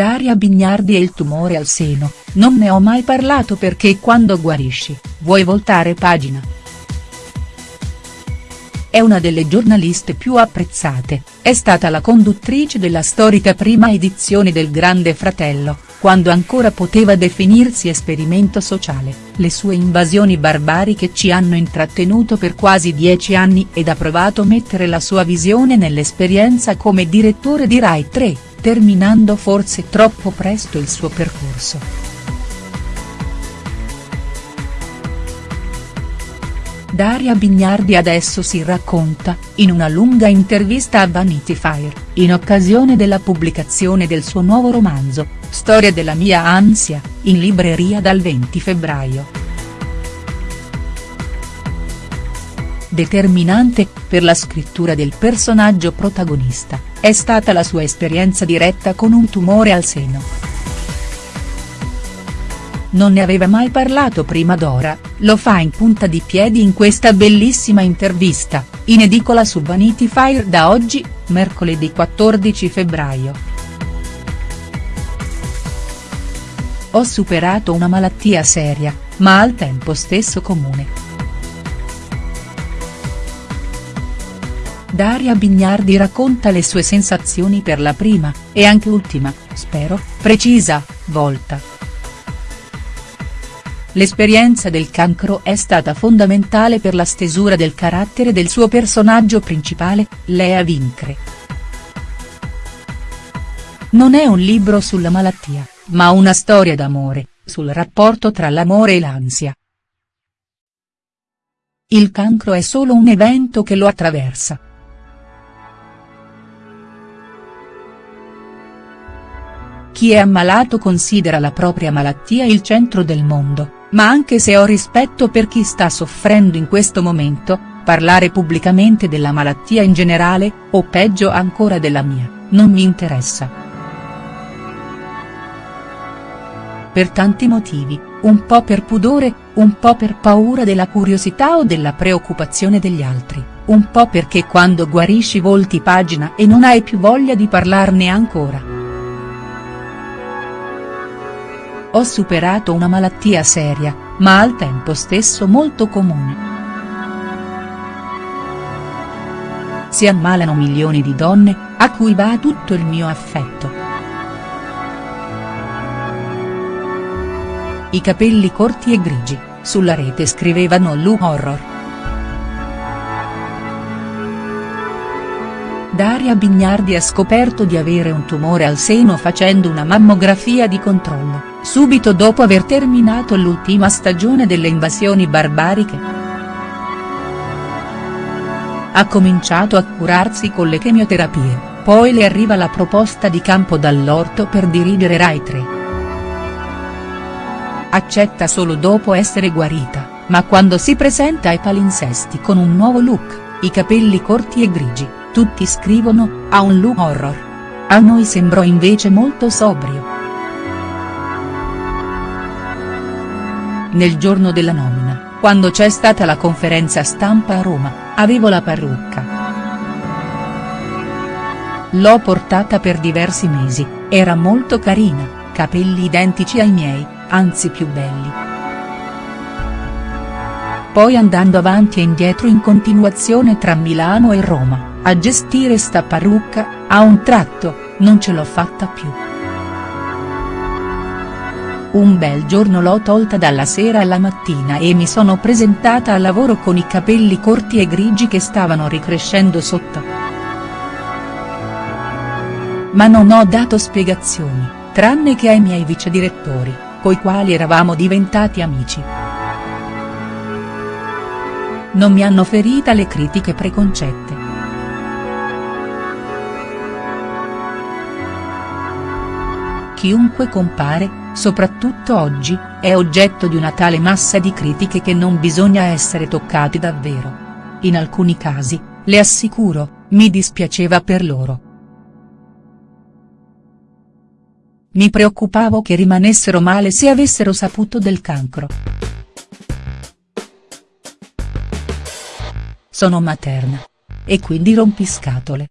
Daria Bignardi e il tumore al seno, non ne ho mai parlato perché quando guarisci, vuoi voltare pagina. È una delle giornaliste più apprezzate, è stata la conduttrice della storica prima edizione del Grande Fratello, quando ancora poteva definirsi esperimento sociale, le sue invasioni barbariche ci hanno intrattenuto per quasi dieci anni ed ha provato mettere la sua visione nell'esperienza come direttore di Rai 3, terminando forse troppo presto il suo percorso. Daria Bignardi adesso si racconta, in una lunga intervista a Vanity Fair, in occasione della pubblicazione del suo nuovo romanzo, Storia della mia ansia, in libreria dal 20 febbraio. Determinante, per la scrittura del personaggio protagonista, è stata la sua esperienza diretta con un tumore al seno. Non ne aveva mai parlato prima d'ora, lo fa in punta di piedi in questa bellissima intervista, in edicola su Vanity Fair da oggi, mercoledì 14 febbraio. Ho superato una malattia seria, ma al tempo stesso comune. Daria Bignardi racconta le sue sensazioni per la prima, e anche ultima, spero, precisa, volta. L'esperienza del cancro è stata fondamentale per la stesura del carattere del suo personaggio principale, Lea Vincre. Non è un libro sulla malattia, ma una storia d'amore, sul rapporto tra l'amore e l'ansia. Il cancro è solo un evento che lo attraversa. Chi è ammalato considera la propria malattia il centro del mondo ma anche se ho rispetto per chi sta soffrendo in questo momento, parlare pubblicamente della malattia in generale, o peggio ancora della mia, non mi interessa. Per tanti motivi, un po' per pudore, un po' per paura della curiosità o della preoccupazione degli altri, un po' perché quando guarisci volti pagina e non hai più voglia di parlarne ancora. Ho superato una malattia seria, ma al tempo stesso molto comune. Si ammalano milioni di donne, a cui va tutto il mio affetto. I capelli corti e grigi, sulla rete scrivevano Lu Horror. Daria Bignardi ha scoperto di avere un tumore al seno facendo una mammografia di controllo, subito dopo aver terminato l'ultima stagione delle invasioni barbariche. Ha cominciato a curarsi con le chemioterapie, poi le arriva la proposta di Campo Dall'Orto per dirigere Rai 3. Accetta solo dopo essere guarita, ma quando si presenta ai palinsesti con un nuovo look, i capelli corti e grigi tutti scrivono, ha un look horror. A noi sembrò invece molto sobrio. Nel giorno della nomina, quando c'è stata la conferenza stampa a Roma, avevo la parrucca. L'ho portata per diversi mesi, era molto carina, capelli identici ai miei, anzi più belli. Poi andando avanti e indietro in continuazione tra Milano e Roma, a gestire sta parrucca, a un tratto, non ce l'ho fatta più. Un bel giorno l'ho tolta dalla sera alla mattina e mi sono presentata al lavoro con i capelli corti e grigi che stavano ricrescendo sotto. Ma non ho dato spiegazioni, tranne che ai miei vicedirettori, coi quali eravamo diventati amici. Non mi hanno ferita le critiche preconcette. Chiunque compare, soprattutto oggi, è oggetto di una tale massa di critiche che non bisogna essere toccati davvero. In alcuni casi, le assicuro, mi dispiaceva per loro. Mi preoccupavo che rimanessero male se avessero saputo del cancro. Sono materna. E quindi rompiscatole.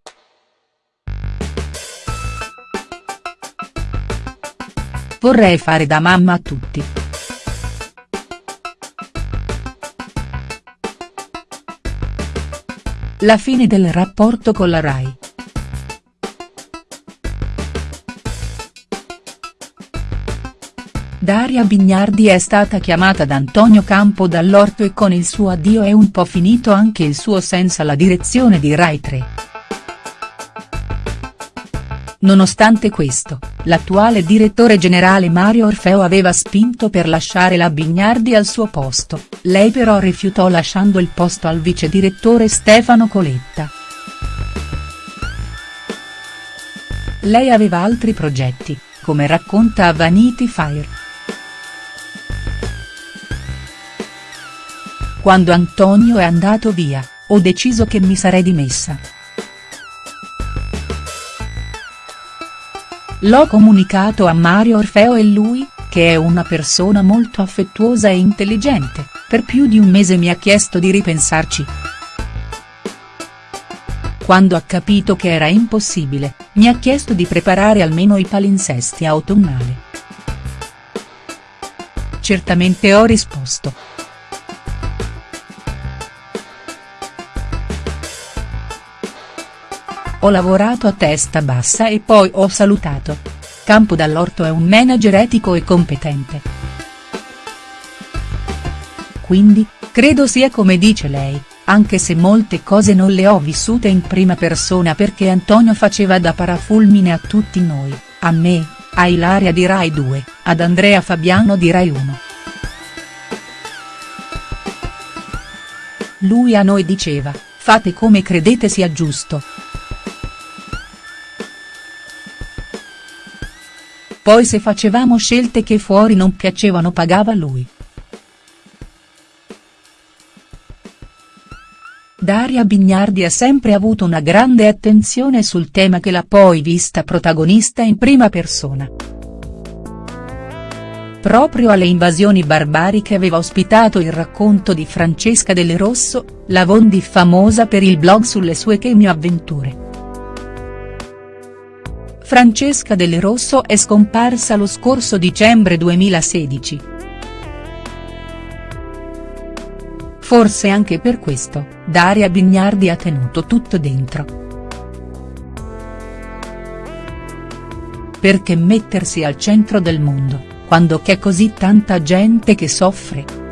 Vorrei fare da mamma a tutti. La fine del rapporto con la Rai. Daria Bignardi è stata chiamata da Antonio Campo dall'orto e con il suo addio è un po' finito anche il suo senso alla direzione di Rai 3. Nonostante questo, l'attuale direttore generale Mario Orfeo aveva spinto per lasciare la Bignardi al suo posto, lei però rifiutò lasciando il posto al vice direttore Stefano Coletta. Lei aveva altri progetti, come racconta a Vanity Fair. Quando Antonio è andato via, ho deciso che mi sarei dimessa. L'ho comunicato a Mario Orfeo e lui, che è una persona molto affettuosa e intelligente, per più di un mese mi ha chiesto di ripensarci. Quando ha capito che era impossibile, mi ha chiesto di preparare almeno i palinsesti autunnali. Certamente ho risposto. Ho lavorato a testa bassa e poi ho salutato. Campo Dall'Orto è un manager etico e competente. Quindi, credo sia come dice lei, anche se molte cose non le ho vissute in prima persona perché Antonio faceva da parafulmine a tutti noi, a me, a Ilaria di Rai 2, ad Andrea Fabiano di Rai 1. Lui a noi diceva, fate come credete sia giusto. Poi se facevamo scelte che fuori non piacevano pagava lui. Daria Bignardi ha sempre avuto una grande attenzione sul tema che l'ha poi vista protagonista in prima persona. Proprio alle invasioni barbariche aveva ospitato il racconto di Francesca Delle Rosso, la Vondi famosa per il blog sulle sue chemio avventure. Francesca Delle Rosso è scomparsa lo scorso dicembre 2016. Forse anche per questo, Daria Bignardi ha tenuto tutto dentro. Perché mettersi al centro del mondo, quando c'è così tanta gente che soffre?.